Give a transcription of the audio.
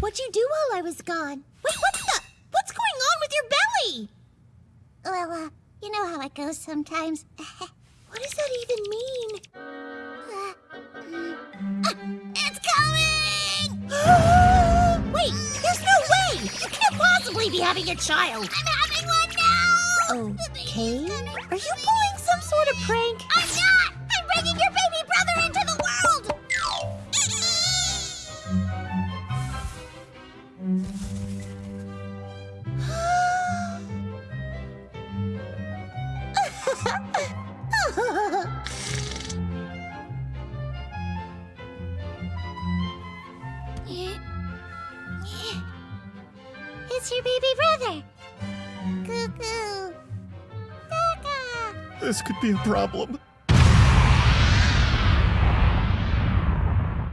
What'd you do while I was gone? Wait, what the? What's going on with your belly? Well, uh, you know how it goes sometimes. What does that even mean? Uh, mm, uh, it's coming! Wait, there's no way! You can't possibly be having a child! I'm having one now! Okay. Are you pulling some sort of prank? it's your baby brother! Cuckoo! This could be a problem.